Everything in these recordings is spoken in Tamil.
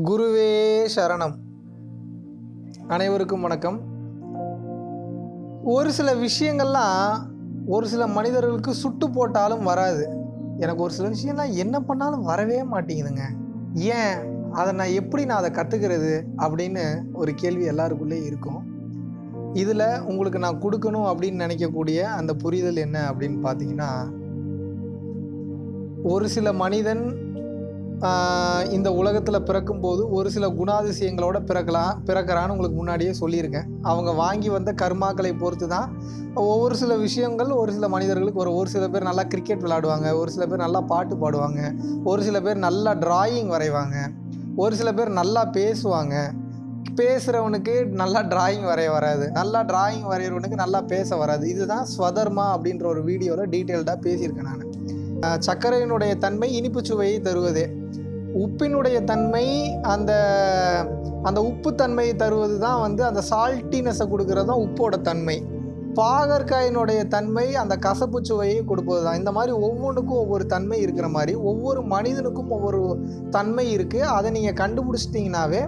குருவே சரணம். அனைவருக்கும் வணக்கம். ஒரு சில விஷயங்கள்லாம் ஒரு சில மனிதர்களுக்கு சுட்டு போட்டாலும் வராது. எனக்கு ஒரு சில விஷயம்லாம் என்ன பண்ணாலும் வரவே மாட்டேங்குதுங்க. ஏன்? அதை நான் எப்படி நான் அதை கற்றுக்கிறது அப்படின்னு ஒரு கேள்வி எல்லாருக்குள்ளே இருக்கும். இதில் உங்களுக்கு நான் கொடுக்கணும் அப்படின்னு நினைக்கக்கூடிய அந்த புரிதல் என்ன அப்படின்னு பார்த்தீங்கன்னா ஒரு சில மனிதன் இந்த உலகத்தில் பிறக்கும்போது ஒரு சில குணாதிசயங்களோட பிறக்கலாம் பிறக்கிறான்னு உங்களுக்கு முன்னாடியே சொல்லியிருக்கேன். அவங்க வாங்கி வந்த கர்மாக்களை பொறுத்து தான் ஒவ்வொரு சில விஷயங்கள் ஒரு சில மனிதர்களுக்கு ஒரு ஒரு சில பேர் நல்லா கிரிக்கெட் விளையாடுவாங்க ஒரு சில பேர் நல்லா பாட்டு பாடுவாங்க ஒரு சில பேர் நல்லா டிராயிங் வரைவாங்க ஒரு சில பேர் நல்லா பேசுவாங்க. பேசுகிறவனுக்கு நல்லா டிராயிங் வரைய வராது நல்லா டிராயிங் வரைகிறவனுக்கு நல்லா பேச வராது. இதுதான் ஸ்வதர்மா அப்படின்ற ஒரு வீடியோவில் டீட்டெயில்டாக பேசியிருக்கேன் நான். சர்க்கரையினுடைய தன்மை இனிப்பு சுவையை தருவது. உப்பினுடைய தன்மை அந்த அந்த உப்பு தன்மையை தருவது தான் வந்து அந்த சால்ட்டினஸை கொடுக்கறது தான் உப்போட தன்மை. பாகற்காயினுடைய தன்மை அந்த கசப்பு சுவையை கொடுப்பது தான். இந்த மாதிரி ஒவ்வொன்றுக்கும் ஒவ்வொரு தன்மை இருக்கிற மாதிரி ஒவ்வொரு மனிதனுக்கும் ஒவ்வொரு தன்மை இருக்குது அதை நீங்கள் கண்டுபிடிச்சிட்டிங்கனாவே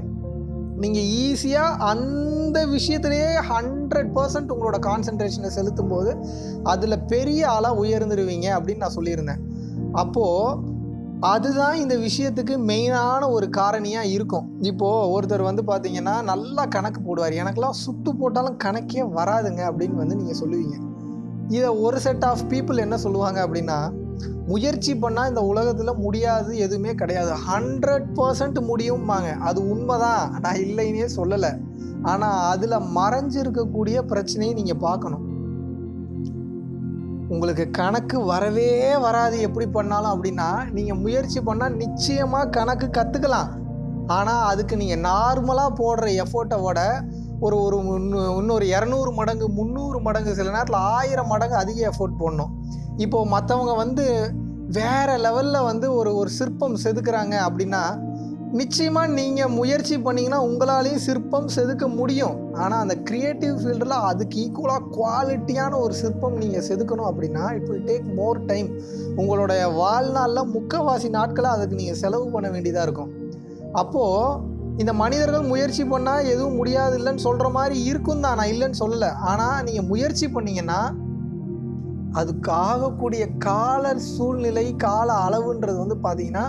நீங்கள் ஈஸியாக அந்த விஷயத்திலேயே ஹண்ட்ரட் பர்சன்ட் உங்களோட கான்சன்ட்ரேஷனை செலுத்தும் போது அதில் பெரிய ஆளாக உயர்ந்துருவீங்க அப்படின்னு நான் சொல்லியிருந்தேன். அப்போது அதுதான் இந்த விஷயத்துக்கு மெயினான ஒரு காரணியாக இருக்கும். இப்போது ஒருத்தர் வந்து பார்த்தீங்கன்னா நல்லா கணக்கு போடுவார். எனக்கெல்லாம் சுட்டு போட்டாலும் கணக்கே வராதுங்க அப்படின்னு வந்து நீங்கள் சொல்லுவீங்க. இதை ஒரு செட் ஆஃப் பீப்புள் என்ன சொல்லுவாங்க அப்படின்னா முயற்சி பண்ணால் இந்த உலகத்தில் முடியாது எதுவுமே கிடையாது. ஹண்ட்ரட் பர்சன்ட் முடியும்பாங்க. அது உண்மைதான். நான் இல்லைன்னே சொல்லலை. ஆனால் அதில் மறைஞ்சிருக்கக்கூடிய பிரச்சனையை நீங்கள் பார்க்கணும். உங்களுக்கு கணக்கு வரவே வராது. எப்படி பண்ணாலும் அப்படின்னா நீங்கள் முயற்சி பண்ணால் நிச்சயமாக கணக்கு கற்றுக்கலாம் ஆனால் அதுக்கு நீங்கள் நார்மலாக போடுற எஃபோர்ட்டை விட ஒரு ஒரு இன்னொரு இரநூறு மடங்கு முந்நூறு மடங்கு சில நேரத்தில் ஆயிரம் மடங்கு அதிக எஃபோர்ட் போடணும். இப்போது மற்றவங்க வந்து வேறு லெவலில் வந்து ஒரு ஒரு சிற்பம் செதுக்குறாங்க அப்படின்னா நிச்சயமாக நீங்கள் முயற்சி பண்ணிங்கன்னா உங்களாலேயும் சிற்பம் செதுக்க முடியும். ஆனால் அந்த க்ரியேட்டிவ் ஃபீல்டில் அதுக்கு ஈக்குவலாக குவாலிட்டியான ஒரு சிற்பம் நீங்கள் செதுக்கணும் அப்படின்னா it will take more time உங்களுடைய வாழ்நாளில் முக்கவாசி நாட்களை அதுக்கு நீங்கள் செலவு பண்ண வேண்டியதாக இருக்கும். அப்போது இந்த மனிதர்கள் முயற்சி பண்ணால் எதுவும் முடியாது இல்லைன்னு சொல்கிற மாதிரி இருக்கும் தான் நான் இல்லைன்னு சொல்லலை. ஆனால் நீங்கள் முயற்சி பண்ணீங்கன்னா அதுக்கு ஆகக்கூடிய கால சூழ்நிலை கால அளவுன்றது வந்து பார்த்தீங்கன்னா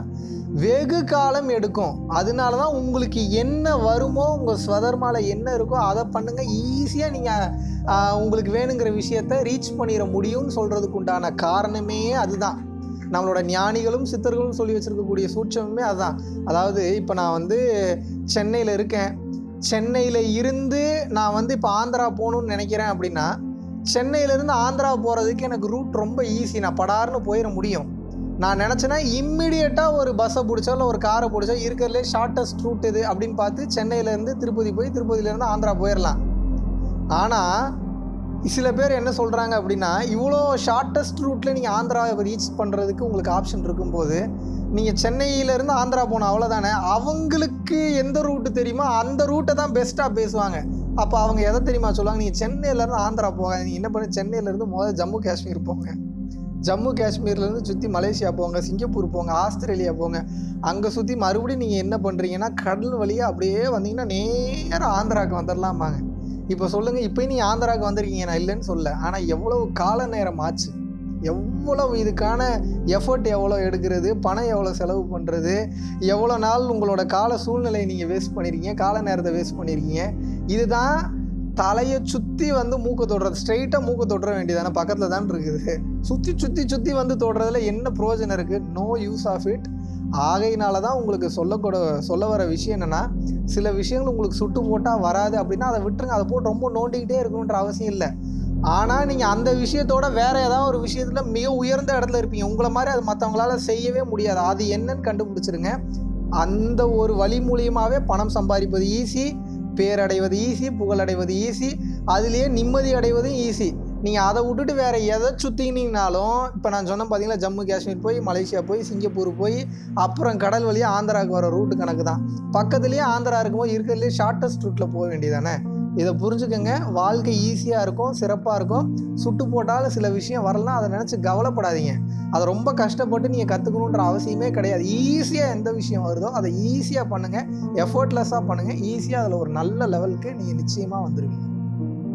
வெகு காலம் எடுக்கும். அதனால தான் உங்களுக்கு என்ன வருமோ உங்கள் ஸ்வதர்மால என்ன இருக்கோ அதை பண்ணுங்கள் ஈஸியாக நீங்கள் உங்களுக்கு வேணுங்கிற விஷயத்த ரீச் பண்ணிட முடியும்னு சொல்கிறதுக்கு உண்டான காரணமே அதுதான். நம்மளோட ஞானிகளும் சித்தர்களும் சொல்லி வச்சுருக்கக்கூடிய சூட்சமே அதுதான் அதாவது இப்போ நான் வந்து சென்னையில் இருக்கேன். சென்னையில் இருந்து நான் வந்து இப்போ ஆந்திரா போகணுன்னு நினைக்கிறேன் அப்படின்னா சென்னையிலேருந்து ஆந்திரா போகிறதுக்கு எனக்கு ரூட் ரொம்ப ஈஸி நான் படார்னு போயிட முடியும். நான் நினச்சேன்னா இம்மிடியட்டாக ஒரு பஸ்ஸை பிடிச்சோ இல்லை ஒரு காரை பிடிச்சோ இருக்கிறதுலே ஷார்ட்டஸ்ட் ரூட் இது அப்படின்னு பார்த்து சென்னையிலேருந்து திருப்பதி போய் திருப்பதியிலேருந்து ஆந்திரா போயிடலாம். ஆனால் சில பேர் என்ன சொல்கிறாங்க அப்படின்னா இவ்வளோ ஷார்ட்டஸ்ட் ரூட்டில் நீங்கள் ஆந்திராவை ரீச் பண்ணுறதுக்கு உங்களுக்கு ஆப்ஷன் இருக்கும்போது நீங்கள் சென்னையிலேருந்து ஆந்திரா போகணும் அவ்வளோதானே அவங்களுக்கு எந்த ரூட்டு தெரியுமோ அந்த ரூட்டை தான் பெஸ்ட்டாக பேசுவாங்க. அப்போ அவங்க எதை தெரியுமா சொல்லுவாங்க? நீங்கள் சென்னையிலேருந்து ஆந்திரா போங்க நீங்கள் என்ன பண்ணு சென்னையிலேருந்து முதல்ல ஜம்மு காஷ்மீர் போங்க. ஜம்மு காஷ்மீர்லேருந்து சுற்றி மலேசியா போங்க சிங்கப்பூர் போங்க ஆஸ்திரேலியா போங்க. அங்கே சுற்றி மறுபடியும் நீங்கள் என்ன பண்ணுறீங்கன்னா கடல் வழியாக அப்படியே வந்தீங்கன்னா நேராக ஆந்திராவுக்கு வந்துடலாமாங்க இப்போ சொல்லுங்கள் இப்போ நீ ஆந்திராவுக்கு வந்திருக்கீங்க நான் இல்லைன்னு சொல்ல. ஆனால் எவ்வளவு கால நேரம் ஆச்சு? எவ்வளவு இதுக்கான எஃபர்ட் எவ்வளோ எடுக்கிறது? பணம் எவ்வளோ செலவு பண்ணுறது எவ்வளோ நாள் உங்களோட கால சூழ்நிலையை நீங்கள் வேஸ்ட் பண்ணியிருக்கீங்க கால நேரத்தை வேஸ்ட் பண்ணியிருக்கீங்க இதுதான் தலையை சுற்றி வந்து மூக்க தொடுறது. ஸ்ட்ரைட்டாக மூக்க தொடுற வேண்டியதானே? பக்கத்தில் தான் இருக்குது. சுற்றி சுற்றி சுற்றி வந்து தொடுறதுல என்ன ப்ரோஜனம் இருக்குது நோ யூஸ் ஆஃப் இட் ஆகையினால தான் உங்களுக்கு சொல்லக்கூட சொல்ல வர விஷயம் என்னென்னா சில விஷயங்கள் உங்களுக்கு சுட்டு போட்டால் வராது அப்படின்னா அதை விட்டுருங்க. அதை போட்டு ரொம்ப நோண்டிக்கிட்டே இருக்கணுன்ற அவசியம் இல்லை. ஆனால் நீங்கள் அந்த விஷயத்தோட வேறு ஏதாவது ஒரு விஷயத்தில் மிக உயர்ந்த இடத்துல இருப்பீங்க. உங்களை மாதிரி அது மற்றவங்களால செய்யவே முடியாது. அது என்னன்னு கண்டுபிடிச்சிருங்க. அந்த ஒரு வழி மூலியமாகவே பணம் சம்பாதிப்பது ஈஸி பேரடைவது ஈஸி புகழடைவது ஈஸி அதுலேயே நிம்மதி அடைவதும் ஈஸி நீங்கள் அதை விட்டுட்டு வேறு எதை சுற்றினீங்கனாலும் இப்போ நான் சொன்னேன் பார்த்தீங்களா ஜம்மு காஷ்மீர் போய் மலேசியா போய் சிங்கப்பூர் போய் அப்புறம் கடல் வழியாக ஆந்திராவுக்கு வர ரூட்டு கணக்கு தான். பக்கத்துலேயே ஆந்திரா இருக்கும்போது இருக்கிறதுலே ஷார்ட்டஸ்ட் ரூட்டில் போக வேண்டியதானே இதை புரிஞ்சுக்கோங்க. வாழ்க்கை ஈஸியாக இருக்கும் சிறப்பாக இருக்கும். சுட்டு போட்டாலும் சில விஷயம் வரலாம் அதை நினச்சி கவலைப்படாதீங்க. அதை ரொம்ப கஷ்டப்பட்டு நீங்கள் கற்றுக்கணுன்ற அவசியமே கிடையாது. ஈஸியாக எந்த விஷயம் வருதோ அதை ஈஸியாக பண்ணுங்கள் எஃபர்ட்லெஸ்ஸாக பண்ணுங்கள் ஈஸியாக அதில் ஒரு நல்ல லெவலுக்கு நீங்கள் நிச்சயமாக வந்துடுவீங்க